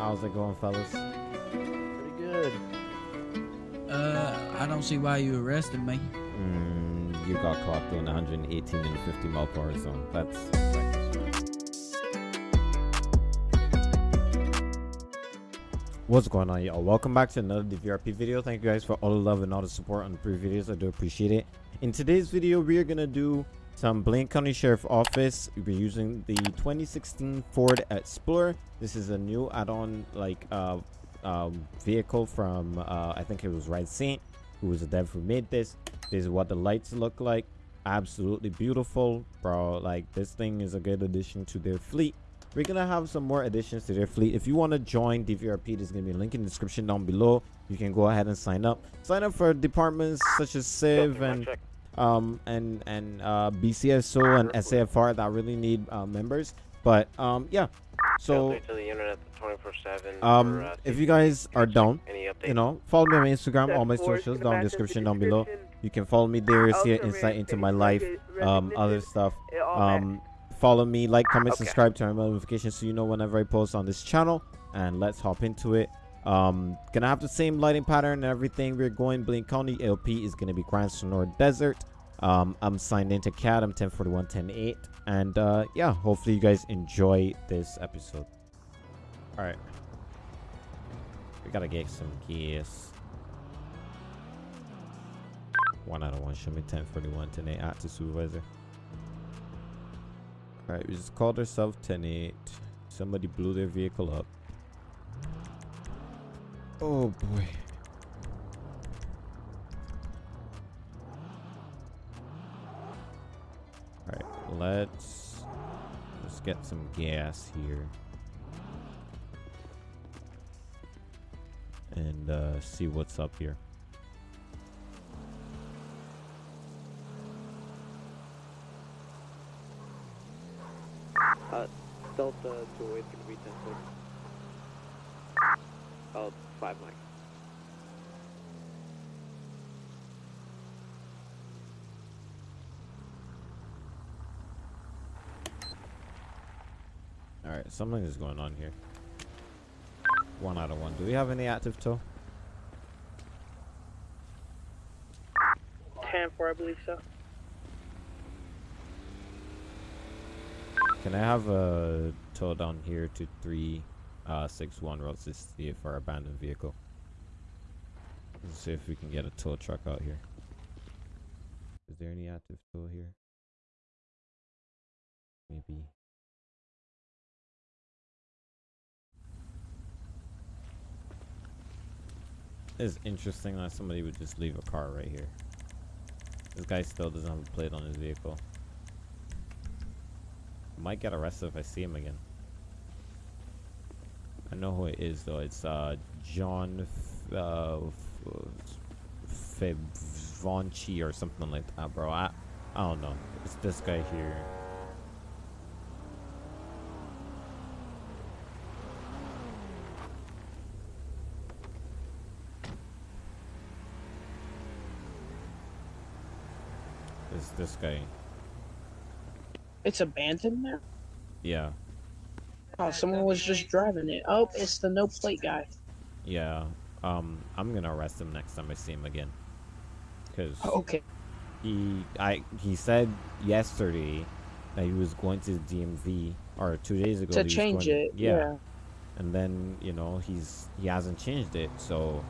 How's it going, fellas? Pretty good. Uh, I don't see why you arrested me. Mm, you got caught doing 118 in 50 mile per hour zone. That's What's going on, y'all? Welcome back to another DVRP video. Thank you guys for all the love and all the support on the previous videos. I do appreciate it. In today's video, we are gonna do some Blaine County Sheriff Office. We're using the 2016 Ford Explorer. This is a new add-on, like, uh, um, vehicle from uh, I think it was Ride Saint, who was the dev who made this. This is what the lights look like. Absolutely beautiful, bro. Like this thing is a good addition to their fleet. We're gonna have some more additions to their fleet. If you want to join DVRP, there's gonna be a link in the description down below. You can go ahead and sign up. Sign up for departments such as Civ and um and and uh BCSO and SAFR that really need uh, members. But um yeah, so um if you guys are down you know follow me on instagram. All my socials down in the description down below. You can follow me there see an insight into my life um other stuff. um follow me like comment subscribe turn on notifications so you know whenever i post on this channel. And let's hop into it um gonna have the same lighting pattern and everything. We're going Blaine County. LP is gonna be Grand Senora Desert. Um i'm signed into cat i'm 1041 108 and uh yeah hopefully you guys enjoy this episode. All right we gotta get some gas one out of one. Show me 1041 108 active supervisor. All right we just called ourselves 108 somebody blew their vehicle up oh boy. All right let's let's get some gas here. And uh, see what's up here. Uh, Delta Joy is going to be 10 foot. Oh, 5 Mike. All right, something is going on here. One out of one. Do we have any active tow? 10 4, I believe so. Can I have a tow down here to three uh, six one road sixty for our abandoned vehicle? Let's see if we can get a tow truck out here. Is there any active tow here? Maybe. It's interesting that somebody would just leave a car right here. This guy still doesn't have a plate on his vehicle. Might get arrested if I see him again. I know who it is though. It's uh John F uh Fevonchi or something like that, bro. I I don't know. It's this guy here. It's this guy. It's abandoned now? Yeah. Oh, someone was just driving it. Oh, it's the no plate guy. Yeah. Um, I'm gonna arrest him next time I see him again. Cause Okay. he, I, he said yesterday that he was going to the DMV, or two days ago. To change it. Yeah. And then you know he's he hasn't changed it, so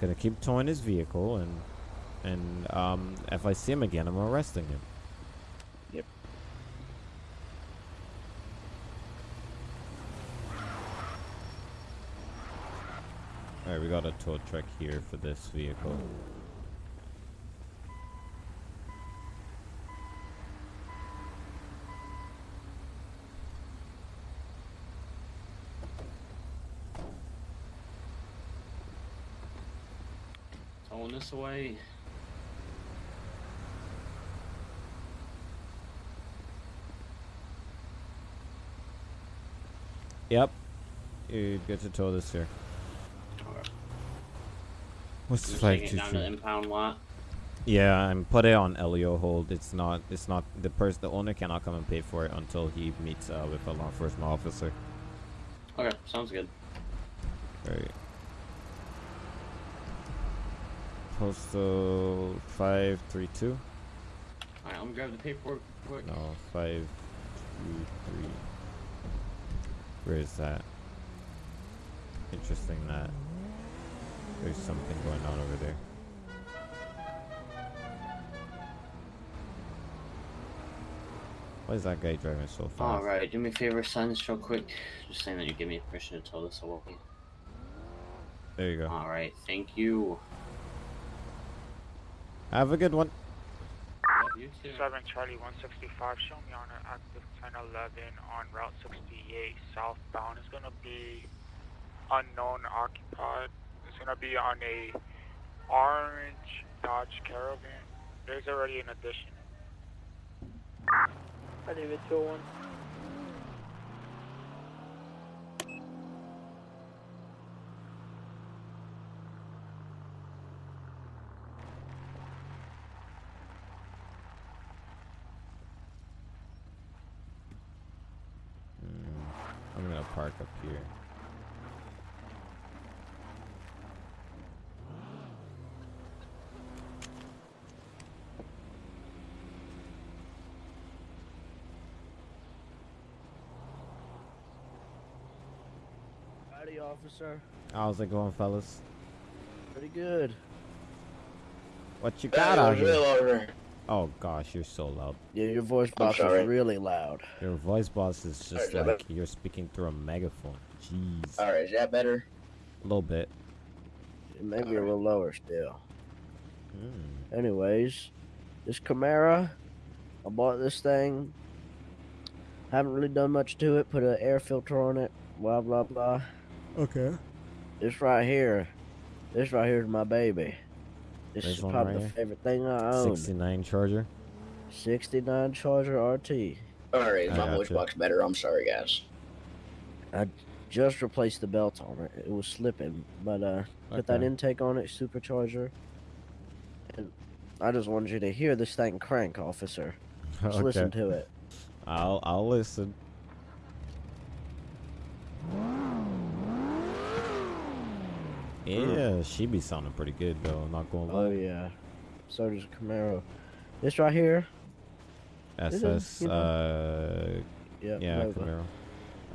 gonna keep towing his vehicle, and and um, if I see him again, I'm arresting him. All right, we got a tow truck here for this vehicle. Throwing this away. Yep. You get to tow this here. What's You're flag taking it down to the impound lot. Yeah, and put it on LEO hold. It's not. It's not. The person, the owner cannot come and pay for it until he meets uh, with a law enforcement officer. Okay, sounds good. Right. Postal five three two. Alright, I'm gonna grab the paperwork quick. No, five two three. Where is that? Interesting that there's something going on over there. Why is that guy driving so fast? Alright, do me a favor, sign this real quick. Just saying that you give me a permission to tow this away. There you go. Alright, thank you. Have a good one. You too. 7 Charlie 165, show me on an active 1011 on Route 68 southbound. It's gonna be unknown occupied. Gonna be on a orange Dodge Caravan. There's already an addition. I David 201. Mm, I'm gonna park up here. Howdy, officer. How's it going, fellas? Pretty good. What you got out here? Oh gosh, you're so loud. Yeah, your voice box is really loud. Your voice box is just Alright, like you're speaking through a megaphone. Jeez. Alright, is that better? A little bit. Maybe a little lower still. Mm. Anyways, this Camaro, I bought this thing. Haven't really done much to it. Put an air filter on it. Blah blah blah. Okay. This right here, this right here is my baby. This This is probably right the here? favorite thing I own. 69 Charger. 69 Charger RT. Alright, my voice gotcha. box better? I'm sorry, guys. I just replaced the belt on it. It was slipping, but uh, put that intake on it, supercharger. And I just wanted you to hear this thing crank, officer. Just listen to it. I'll I'll listen. Yeah, she be sounding pretty good though. Not gonna Oh yeah. So does Camaro. This right here. SS. know, Uh, Yeah. yeah, Nova. Camaro.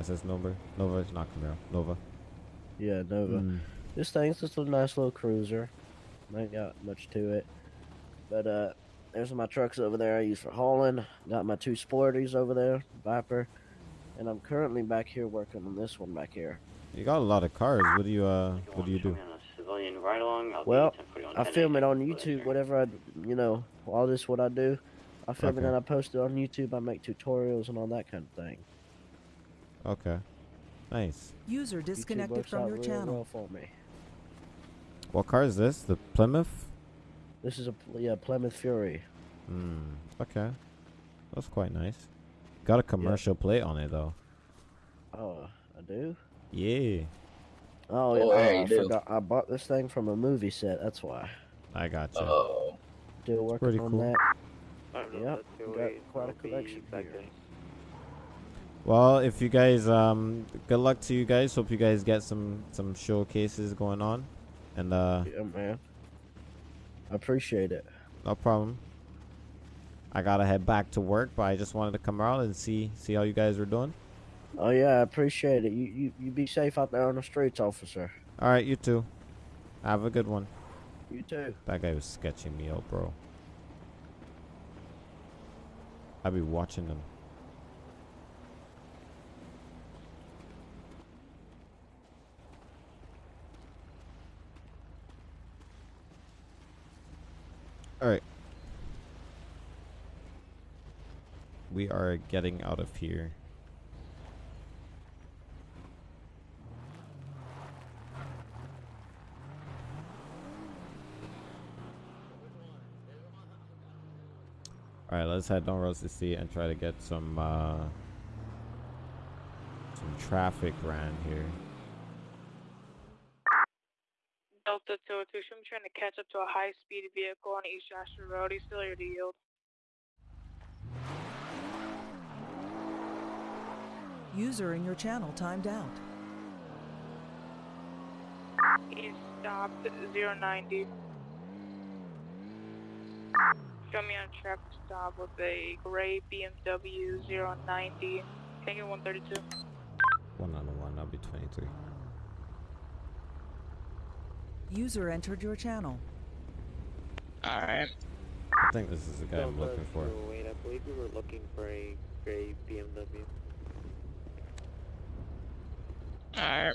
SS Nova. Nova, it's not Camaro. Nova. Yeah, Nova. Mm. This thing's just a nice little cruiser. Ain't got much to it. But uh there's my trucks over there I use for hauling. Got my two sporties over there, Viper. And I'm currently back here working on this one back here. You got a lot of cars. What do you uh? What do you do? me on a civilian ride along? I'll Well, give you 1040 I film it on YouTube, whatever I, you know, all this what I do. I film it and I post it on YouTube. I make tutorials and all that kind of thing. Okay. Nice. User disconnected from your really channel. well for me. What car is this? The Plymouth? This is a yeah Plymouth Fury. Hmm. Okay. That's quite nice. Got a commercial plate on it though. Oh, I do. Yeah. Oh, yeah, Oh, yeah, you I do. forgot. I bought this thing from a movie set. That's why. I got you. Oh. Still working Pretty on cool. that. I don't Yep, got quite a collection back here. then. Well, if you guys um good luck to you guys. Hope you guys get some some showcases going on. And uh Yeah, man. I appreciate it. no problem. I gotta head back to work, but I just wanted to come around and see see how you guys were doing. Oh yeah, I appreciate it. You you you be safe out there on the streets, officer. All right, you too. Have a good one. You too. That guy was sketching me out, bro. I be watching them. All right. We are getting out of here. Alright, let's head down Road 60 and try to get some, uh, some traffic around here. Delta 202, I'm trying to catch up to a high-speed vehicle on East Joshua Road. He's still here to yield. User in your channel timed out. He stopped 090. Show me on traffic stop with a gray BMW 090. Can you 132? One on one, that'll oh be 23. User entered your channel. Alright. I think this is the guy I'm looking for. Wait, I believe we were looking for a gray BMW. Alright.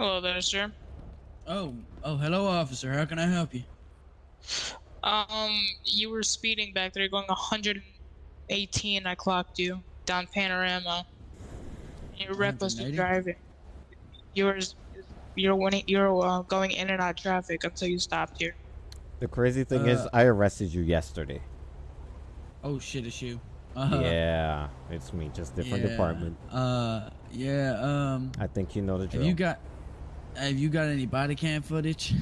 Hello there, sir. Oh, oh, hello, officer. How can I help you? Um, you were speeding back there, going 118. I clocked you down Panorama. You're recklessly 180? driving. You were, you're winning, you're uh, going in and out of traffic until you stopped here. The crazy thing is, Uh, I arrested you yesterday. Oh shit, it's you. Uh, yeah, it's me, just different yeah, department. Uh, yeah. Um, I think you know the drill. have you got, have you got any body cam footage?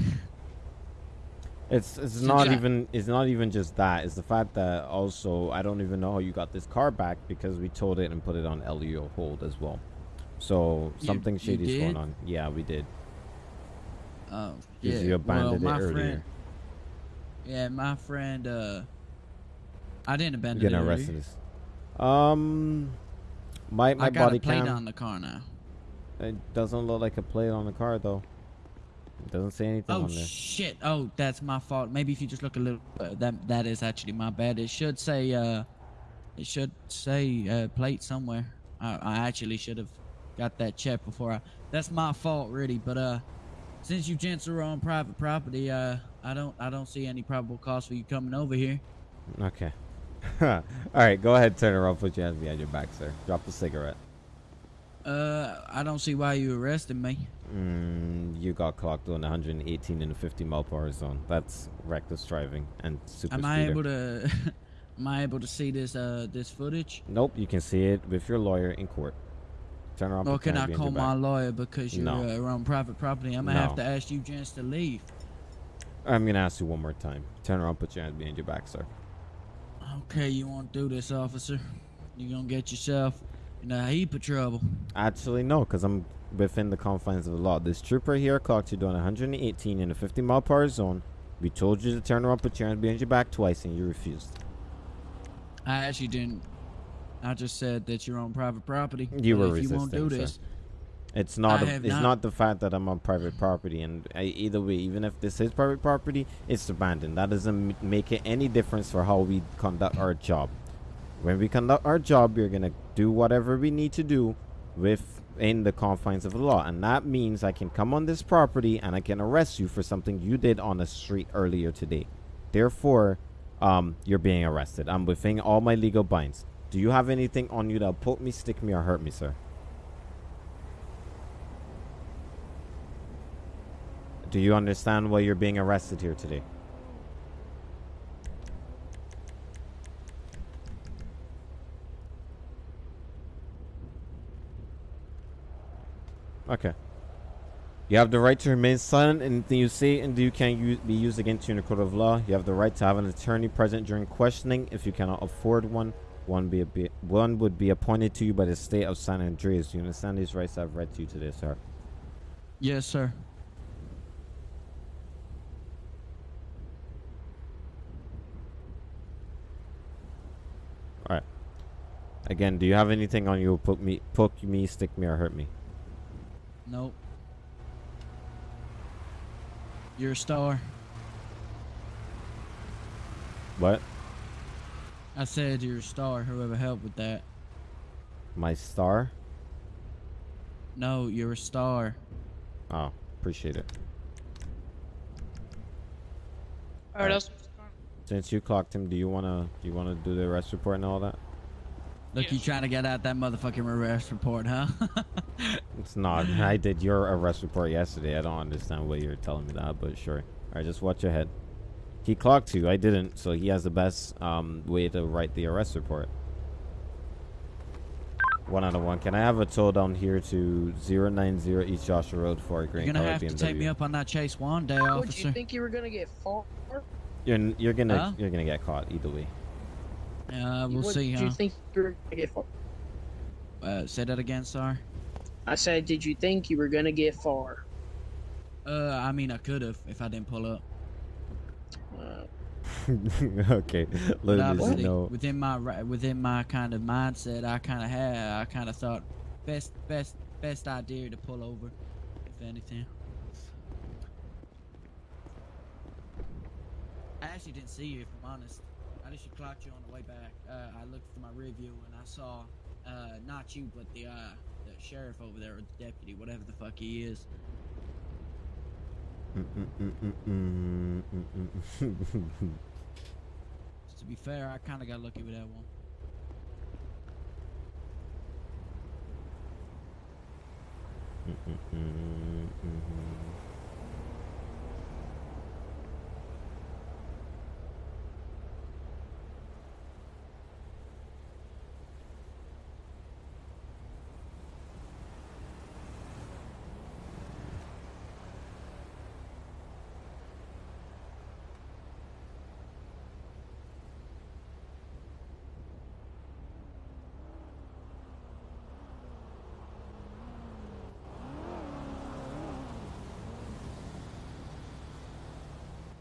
It's it's not even it's not even just that. It's the fact that also I don't even know how you got this car back because we towed it and put it on LEO hold as well. So something you shady is going on. Yeah, we did. Oh, yeah. you abandoned well, it my earlier. friend. Yeah, my friend. Uh, I didn't You're abandon getting it. earlier. arrested. Um, my my I got body a plate cam. on the car now. It doesn't look like a plate on the car though. It doesn't say anything Oh on there. shit! Oh, that's my fault. Maybe if you just look a little, uh, that that is actually my bad. It should say, uh, it should say uh, plate somewhere. I, I actually should have got that checked before I. That's my fault, really. But uh, since you gents are on private property, uh, I don't I don't see any probable cause for you coming over here. Okay. All right, go ahead, turn around, put your hands behind your back, sir. Drop the cigarette. Uh, I don't see why you arrested me. Mm, you got clocked doing 118 in a 50 mile per hour zone. That's reckless driving and super Am speeder. I able to? am I able to see this uh this footage? Nope, you can see it with your lawyer in court. Turn around. Or can I call my lawyer because you're No. uh, on private property? I'm gonna have to ask you gents to leave. I'm gonna ask you one more time. Turn around, put your hands behind your back, sir. Okay, you won't do this, officer. You're gonna get yourself in a heap of trouble. Actually, no, because I'm within the confines of the law. This trooper here clocked you doing 118 in a 50 mile per hour zone. We told you to turn around, put your hands behind your back twice, and you refused. I actually didn't. I just said that you're on private property. You were if you won't do resisting, sir. this, It's not. A, it's not- not. the fact that I'm on private property, and I, either way, even if this is private property, it's abandoned. That doesn't make it any difference for how we conduct our job. When we conduct our job, we're gonna do whatever we need to do within the confines of the law, and that means I can come on this property and I can arrest you for something you did on the street earlier today. Therefore, um, you're being arrested. I'm within all my legal binds. Do you have anything on you that'll poke me, stick me, or hurt me, sir? Do you understand why you're being arrested here today? Okay. You have the right to remain silent. Anything you say and do can be used against you in a court of law. You have the right to have an attorney present during questioning. If you cannot afford one, one be, be one would be appointed to you by the state of San Andreas. Do you understand these rights I've read to you today, sir? yes, sir. All right. Again, do you have anything on you? Poke me, poke me, stick me, or hurt me? Nope. You're a star. What? I said you're a star. Whoever helped with that. My star? No, you're a star. Oh, appreciate it. Alright, Alright. Since you clocked him, do you wanna do you wanna do the arrest report and all that? Look, you trying to get out that motherfucking arrest report, huh? It's not. I did your arrest report yesterday. I don't understand why you're telling me that, but sure. Alright, just watch your head. He clocked you. I didn't, so he has the best um, way to write the arrest report. One out of one. Can I have a tow down here to 090 East Joshua Road for a green You're gonna have BMW? to take me up on that Chase one day, Would officer. you think you were gonna get far? You're, you're gonna Huh? you're gonna get caught either way. Uh, we'll what see, did huh? you think you're gonna get far? Uh, say that again, sorry. I said, did you think you were gonna get far? Uh, I mean, I could have if I didn't pull up. Uh, okay, let us obviously, know. within my within my kind of mindset, I kind of had, I kind of thought best best best idea to pull over, if anything. I actually didn't see you, if I'm honest. I just clocked you on the way back. Uh, I looked for my review and I saw, uh, not you, but the uh, the sheriff over there, or the deputy, whatever the fuck he is. To be fair, I kind of got lucky with that one. Mm, mm, mm, mhm.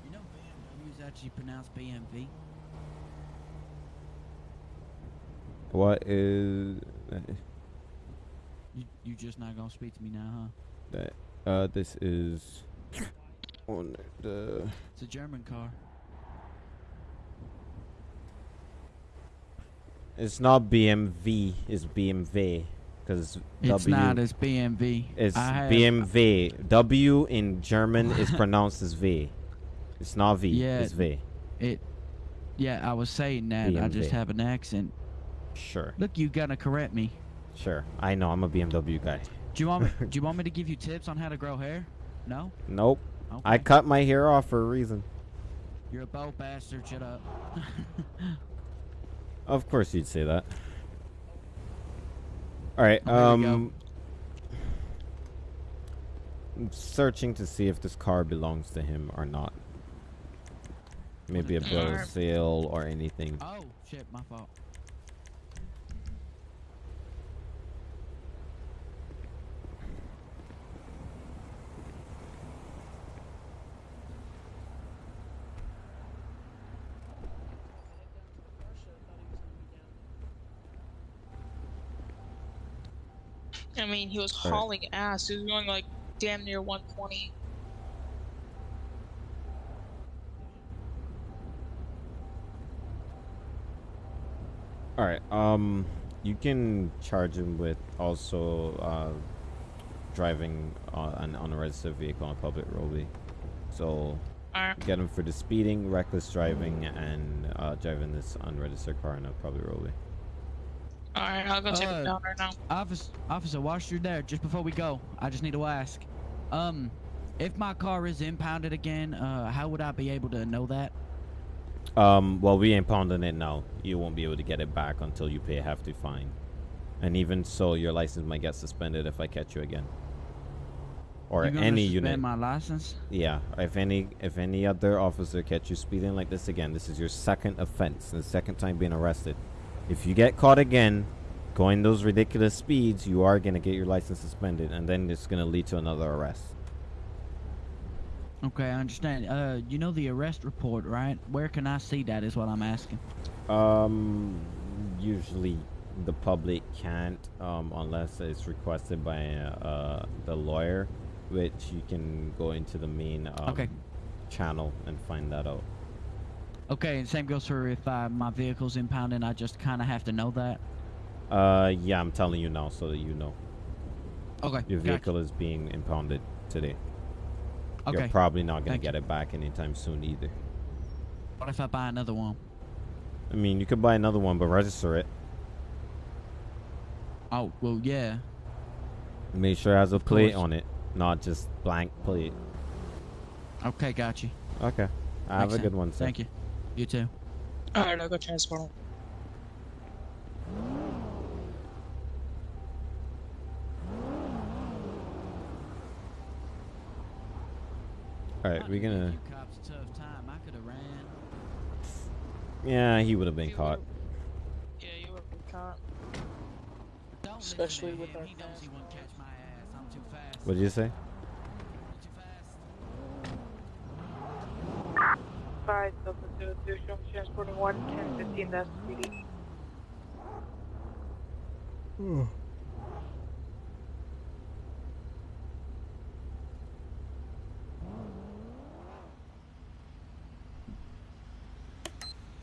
You know, BMW is actually pronounced BMV. What is You you just not gonna speak to me now, huh? that? Uh, this is on the. It's a German car. It's not BMV. It's BMW because It's W. not. It's BMV. It's I have- W in German is pronounced as V. It's not V. Yeah. It's V. It. Yeah, I was saying that. I just have an accent. Sure. Look, you gotta correct me. Sure. I know. I'm a BMW guy. Do you want me? do you want me to give you tips on how to grow hair? No. Nope. Okay. I cut my hair off for a reason. You're a bold bastard. Shut up. Of course you'd say that. All right. Oh, here we go. Um. I'm searching to see if this car belongs to him or not. Maybe a bill of sale or anything. oh shit, my fault. I mean, he was Alright. hauling ass. He was going like damn near 120. All right. Um, you can charge him with also uh, driving uh, an unregistered vehicle on a public roadway. So Alright. get him for the speeding, reckless driving, and uh, driving this unregistered car on a public roadway. Alright, I'll go take Uh, him down right now. Officer, officer, whilst you're there, just before we go, I just need to ask. Um, if my car is impounded again, uh, how would I be able to know that? Um, well, we ain't pounding it now. You won't be able to get it back until you pay a hefty fine. And even so, your license might get suspended if I catch you again. Or you any unit. my license? Yeah, if any if any other officer catch you speeding like this again, this is your second offense, the second time being arrested. If you get caught again going those ridiculous speeds, you are gonna get your license suspended, and then it's gonna lead to another arrest. Okay, I understand. Uh, you know the arrest report, right? Where can I see that? Is what I'm asking. Um, usually the public can't, um, unless it's requested by uh the lawyer, which you can go into the main um, Okay. channel and find that out. Okay, and same goes for if uh, my vehicle's impounded. I just kind of have to know that. Uh, yeah, I'm telling you now so that you know. Okay. Your gotcha. vehicle is being impounded today. Okay. You're probably not gonna Thank get it back anytime soon either. What if I buy another one? I mean, you could buy another one, but register it. Oh, well, yeah. Make sure it has a plate course. on it, not just blank plate. Okay, got you. Okay. I have Makes a good sense. one, sir. Thank you. You too. Alright, I'll go transport All right, we're gonna. Yeah, he would have been caught. Yeah, you would have been caught. Especially with our fast. What did you say? Five, Delta 2, 2, transporting 1, 10, 15, that's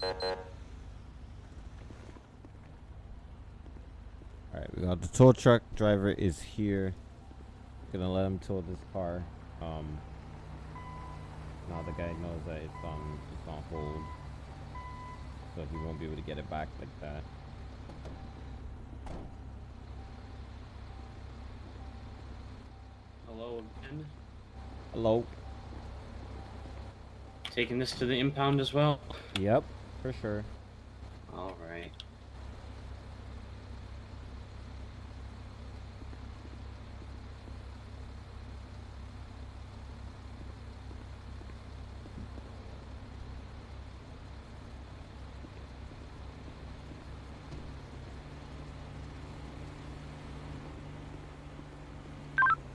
All right, we got the tow truck driver is here. Gonna let him tow this car. Um, now the guy knows that it's on it's on hold, so he won't be able to get it back like that. Hello again. Hello. Taking this to the impound as well. Yep, for sure. All right.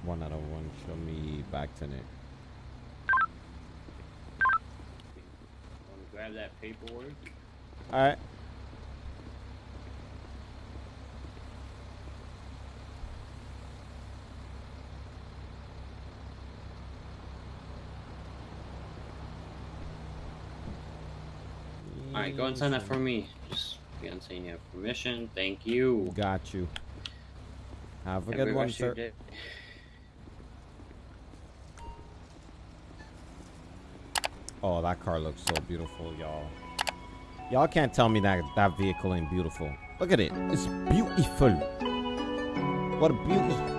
One out of one. Show me back to Nick. Grab that paperwork? All right. All right, go and sign that for me. Just be on saying you have permission. Thank you. Got you. Have a Have good one, sir. Oh, that car looks so beautiful, y'all. Y'all can't tell me that that vehicle ain't beautiful. Look at it. It's beautiful. What a beautiful.